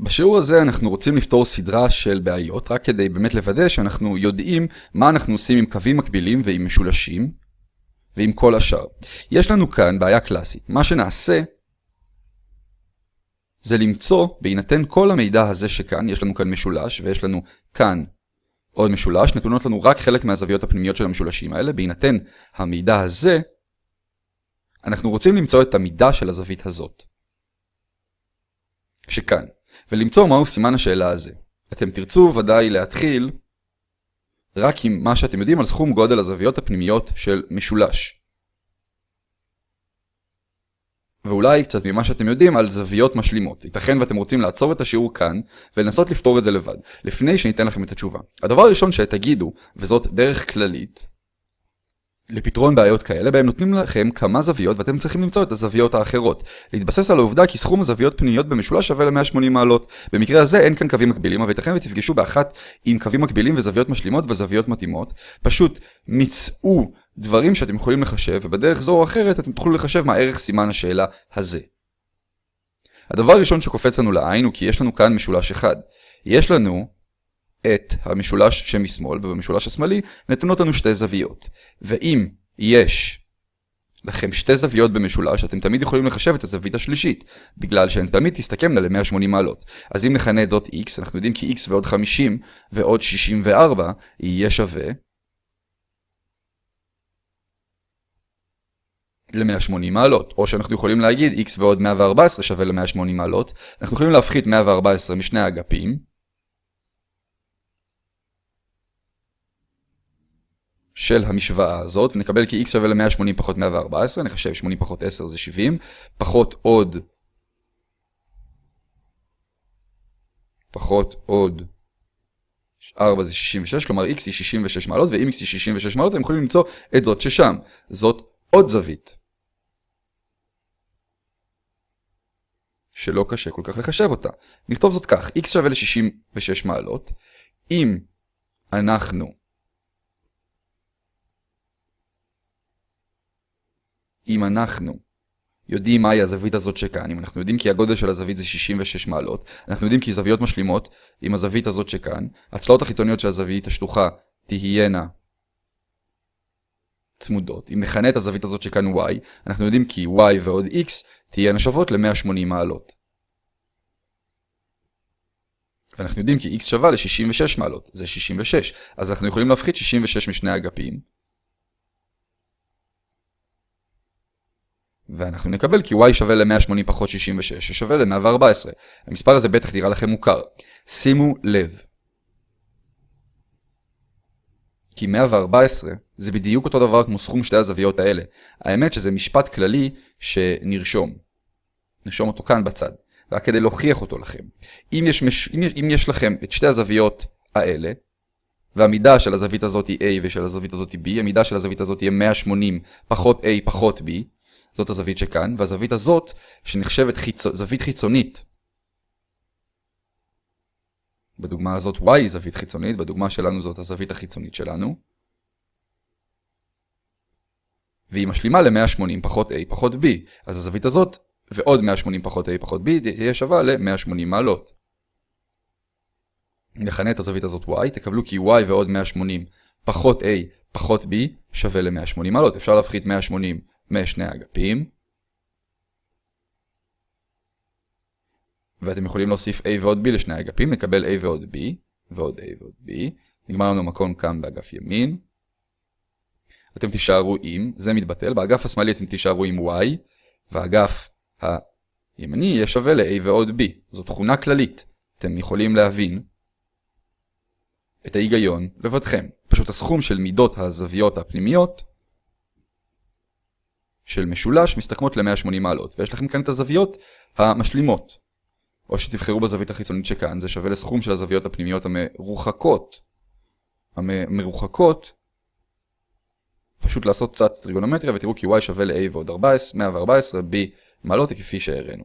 בשיעור הזה אנחנו רוצים לפתור סדרה של בעיות, רק כדי באמת לוודא שאנחנו יודעים מה אנחנו עושים עם קווים מקבילים ועם משולשים, ועם כל השאר. יש לנו כאן בעיה קלאסית. מה שנעשה זה למצוא, בהינתן כל המידע הזה שכאן, יש לנו כאן משולש, ויש לנו כאן עוד משולש, נתונות לנו רק חלק מהזוויות הפנימיות של המשולשים האלה, בהינתן המידע הזה, אנחנו רוצים למצוא את המידה של הזווית הזאת. שכאן. ולמצוא מהו סימן השאלה הזה. אתם תרצו ודאי להתחיל רק עם מה שאתם יודעים על סכום גודל הזוויות הפנימיות של משולש. ואולי קצת ממה שאתם יודעים על זוויות משלימות. ייתכן ואתם רוצים לעצור את השיעור כאן ולנסות לפתור את זה לבד, לפני שניתן לכם את התשובה. הדבר הראשון שתגידו, וזאת דרך כללית, לפתרון בעיות כאלה, בהם נותנים לכם כמה זוויות ואתם צריכים למצוא את הזוויות האחרות. להתבסס על העובדה כי סכום הזוויות פנימיות במשולש שווה ל-180 מעלות. במקרה הזה אין כאן קווים מקבילים, אבל ייתכן ותפגשו באחת עם קווים מקבילים וזוויות משלימות וזוויות מתאימות. פשוט מצאו דברים שאתם יכולים לחשב, ובדרך זו או אחרת אתם תוכלו לחשב מה ערך סימן השאלה הזה. הדבר הראשון שקופץ לנו לעין הוא כי יש לנו כאן משולש אחד. יש לנו את המשולש שמשמאל, ובמשולש השמאלי נתונות לנו שתי זוויות. ואם יש לכם שתי זוויות במשולש, אתם תמיד יכולים לחשב את הזווית השלישית, בגלל שהן תמיד תסתכמנה ל-180 מעלות. אז אם נכנה את זאת x, אנחנו יודעים כי x ועוד 50 ועוד 64 יהיה שווה ל-180 מעלות, או שאנחנו יכולים להגיד x ועוד 114 שווה ל-180 מעלות, אנחנו יכולים להפחית 114 משני האגפים, של המשוואה הזאת, ונקבל כי x שווה ל-180 פחות 114, נחשב 80 פחות 10 זה 70, פחות עוד, פחות עוד 4 זה 66, כלומר x היא 66 מעלות, ואם x היא 66 מעלות, אתם יכולים למצוא את זאת ששם. זאת עוד זווית. שלא קשה כל כך לחשב אותה. נכתוב זאת כך, x שווה ל-66 מעלות, אם אנחנו אם אנחנו יודעים מהי הזווית הזאת שכאן, אם אנחנו יודעים כי הגודל של הזווית זה 66 מעלות, אנחנו יודעים כי זוויות משלימות עם הזווית הזאת שכאן, הצלעות החיצוניות של הזווית השטוחה תהיינה צמודות. אם נכנה את הזווית הזאת שכאן y, אנחנו יודעים כי y ועוד x תהיינה שוות ל-180 מעלות. ואנחנו יודעים כי x שווה ל-66 מעלות, זה 66, אז אנחנו יכולים להפחית 66 משני אגפים. ואנחנו נקבל כי y שווה ל-180 פחות 66 ששווה ל-114. המספר הזה בטח נראה לכם מוכר. שימו לב. כי 114 זה בדיוק אותו דבר כמו סכום שתי הזוויות האלה. האמת שזה משפט כללי שנרשום. נרשום אותו כאן בצד. רק כדי להוכיח אותו לכם. אם יש, מש... אם יש לכם את שתי הזוויות האלה, והמידה של הזווית הזאת היא A ושל הזווית הזאת היא B, המידה של הזווית הזאת תהיה 180 פחות A פחות B, זאת הזווית שכאן, והזווית הזאת, שנחשבת חיצ... זווית חיצונית. בדוגמה הזאת y היא זווית חיצונית, בדוגמה שלנו זאת הזווית החיצונית שלנו. והיא משלימה ל-180 פחות a פחות b, אז הזווית הזאת ועוד 180 פחות a פחות b תהיה שווה ל-180 מעלות. נכנה את הזווית הזאת y, תקבלו כי y ועוד 180 פחות a פחות b שווה ל-180 מעלות. אפשר להפחית 180 משני אגפים. ואתם יכולים להוסיף a ועוד b לשני אגפים, נקבל a ועוד b, ועוד a ועוד b. נגמר לנו מקום כאן באגף ימין. אתם תישארו עם, זה מתבטל, באגף השמאלי אתם תישארו עם y, והאגף הימני יהיה שווה ל-a ועוד b. זו תכונה כללית. אתם יכולים להבין את ההיגיון לבדכם. פשוט הסכום של מידות הזוויות הפנימיות של משולש מסתכמות ל-180 מעלות, ויש לכם כאן את הזוויות המשלימות. או שתבחרו בזווית החיצונית שכאן, זה שווה לסכום של הזוויות הפנימיות המרוחקות. המרוחקות, פשוט לעשות קצת טריגונומטריה ותראו כי y שווה ל-a ועוד 14, 114, b מעלות כפי שהראינו.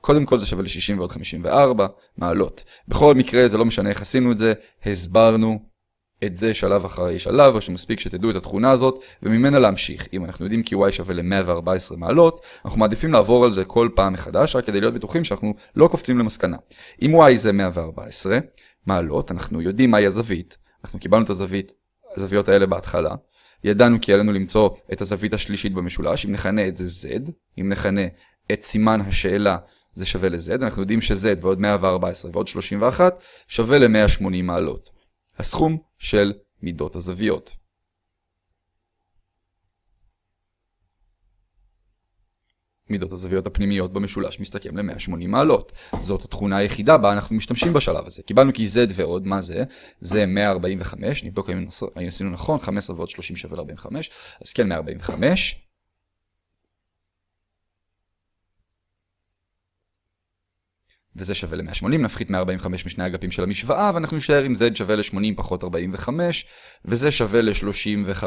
קודם כל זה שווה ל-60 ועוד 54 מעלות. בכל מקרה זה לא משנה איך עשינו את זה, הסברנו את זה שלב אחרי שלב, או שמספיק שתדעו את התכונה הזאת, וממנה להמשיך. אם אנחנו יודעים כי y שווה ל-114 מעלות, אנחנו מעדיפים לעבור על זה כל פעם מחדש, רק כדי להיות בטוחים שאנחנו לא קופצים למסקנה. אם y זה 114 מעלות, אנחנו יודעים מהי הזווית, אנחנו קיבלנו את הזווית, הזוויות האלה בהתחלה, ידענו כי עלינו למצוא את הזווית השלישית במשולש, אם נכנה את זה z, אם נכנה את סימן השאלה זה שווה ל-z, אנחנו יודעים ש-z ועוד 114 ועוד 31 שווה ל-180 מעלות. הסכום של מידות הזוויות. מידות הזוויות הפנימיות במשולש מסתכם ל-180 מעלות. זאת התכונה היחידה בה אנחנו משתמשים בשלב הזה. קיבלנו כי z ועוד, מה זה? זה 145, נבדוק האם עשינו נכון, 15 ועוד 30 שווה ל-45, אז כן 145. וזה שווה ל-180, נפחית 145 משני אגפים של המשוואה, ואנחנו נשאר עם z שווה ל-80 פחות 45, וזה שווה ל-35.